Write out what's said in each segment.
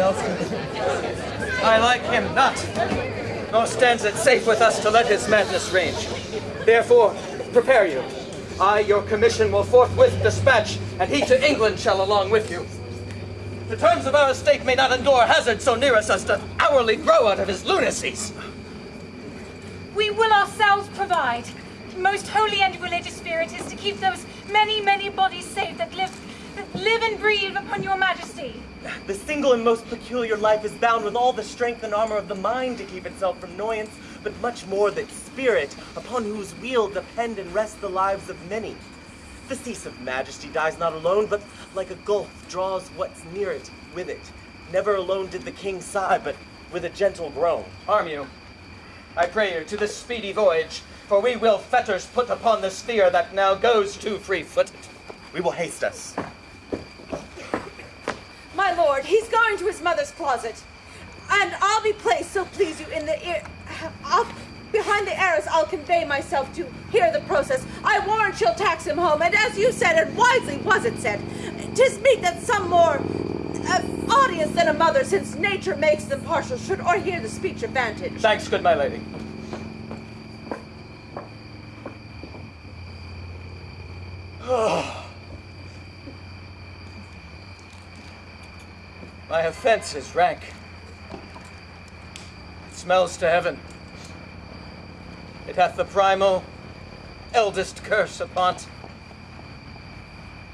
What else I like him not, nor stands it safe with us to let his madness range. Therefore, prepare you. I, your commission, will forthwith dispatch, and he to England shall along with you. The terms of our estate may not endure hazard so near us as to hourly grow out of his lunacies. We will ourselves provide. Most holy and religious spirit is to keep those many, many bodies safe that live, that live and breathe upon your majesty. The single and most peculiar life is bound with all the strength and armor of the mind to keep itself from annoyance, but much more that spirit, upon whose wheel depend and rest the lives of many. The cease of majesty dies not alone, but like a gulf draws what's near it with it. Never alone did the king sigh, but with a gentle groan. Arm you, I pray you, to this speedy voyage, for we will fetters put upon the sphere that now goes too free-footed. We will haste us. My lord, he's going to his mother's closet. And I'll be placed, so please you, in the ear. I'll, behind the arras, I'll convey myself to hear the process. I warrant she'll tax him home, and as you said, and wisely was it said, tis meet that some more uh, audience than a mother, since nature makes them partial, should or hear the speech of vantage. Thanks, good my lady. My offense is rank. It smells to heaven. It hath the primal, eldest curse upon't.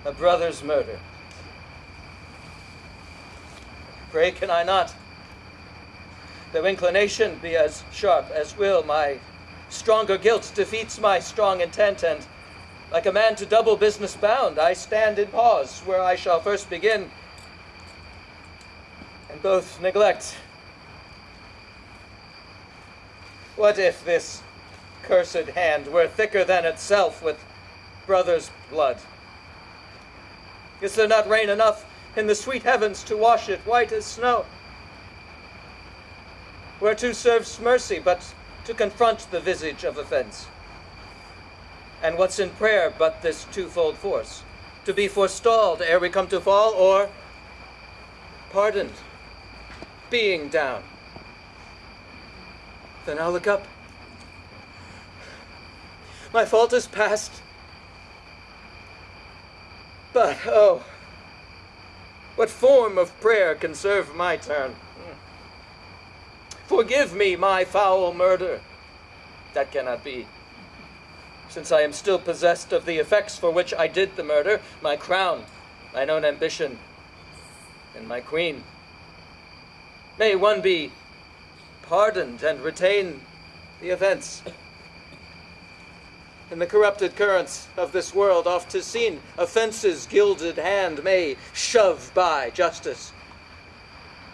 A brother's murder. Pray can I not? Though inclination be as sharp as will, my stronger guilt defeats my strong intent, and like a man to double business bound, I stand in pause where I shall first begin, and both neglect. What if this cursed hand were thicker than itself with brother's blood? Is there not rain enough in the sweet heavens to wash it white as snow? Whereto serves mercy but to confront the visage of offense? And what's in prayer but this twofold force? To be forestalled ere we come to fall, or pardoned, being down? Then I'll look up. My fault is past. But, oh, what form of prayer can serve my turn? Forgive me my foul murder. That cannot be. Since I am still possessed of the effects for which I did the murder, my crown, mine own ambition, and my queen. May one be pardoned and retain the offense. In the corrupted currents of this world, oft is seen offense's gilded hand may shove by justice.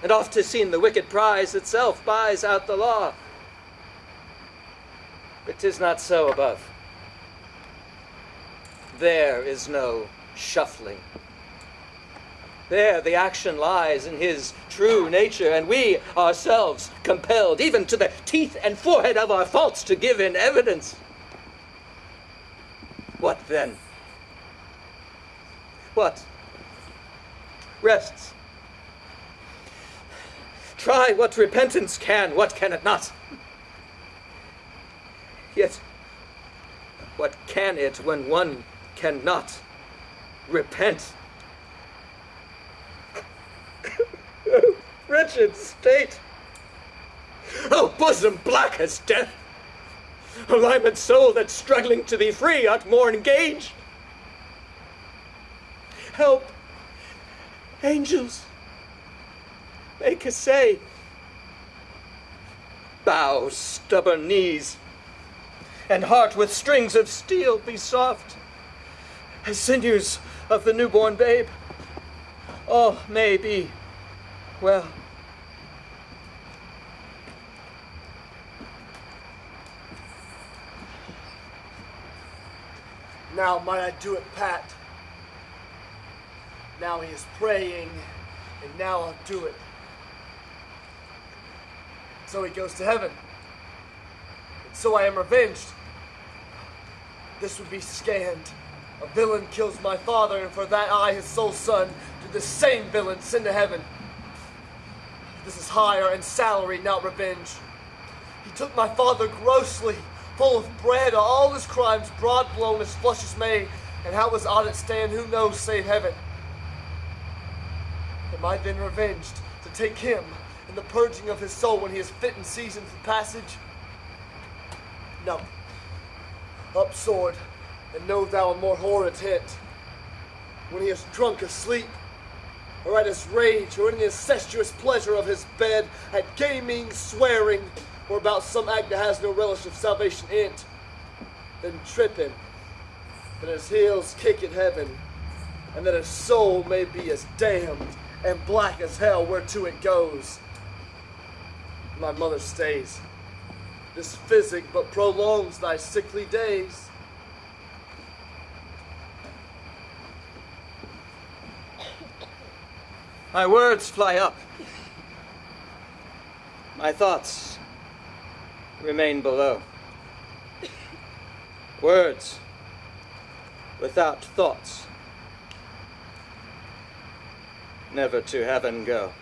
And oft is seen the wicked prize itself buys out the law. But 'tis not so above. There is no shuffling. There the action lies in his true nature, and we ourselves compelled, even to the teeth and forehead of our faults, to give in evidence. What then? What? Rests. Try what repentance can, what can it not? Yet, what can it when one cannot repent? Wretched state! Oh, bosom black as death! O limed soul that struggling to be free art more engaged. Help, angels, make us essay. Bow, stubborn knees, and heart with strings of steel be soft as sinews of the newborn babe. All may be well. Now might I do it, Pat. Now he is praying, and now I'll do it. So he goes to heaven. And so I am revenged. This would be scanned. A villain kills my father, and for that I, his sole son, do the same villain send to heaven. This is hire and salary, not revenge. He took my father grossly, full of bread, all his crimes broad blown as flush as May, and how his audit stand, who knows save heaven. Am I then revenged to take him in the purging of his soul when he is fit and seasoned for passage? No. Up sword, and know thou a more horrid hint. When he is drunk asleep, or at his rage, or in the incestuous pleasure of his bed, at gaming, swearing, or about some act that has no relish of salvation in't, then trip him, and his heels kick at heaven, and that his soul may be as damned and black as hell whereto it goes. My mother stays. This physic but prolongs thy sickly days. My words fly up. My thoughts remain below. Words without thoughts never to heaven go.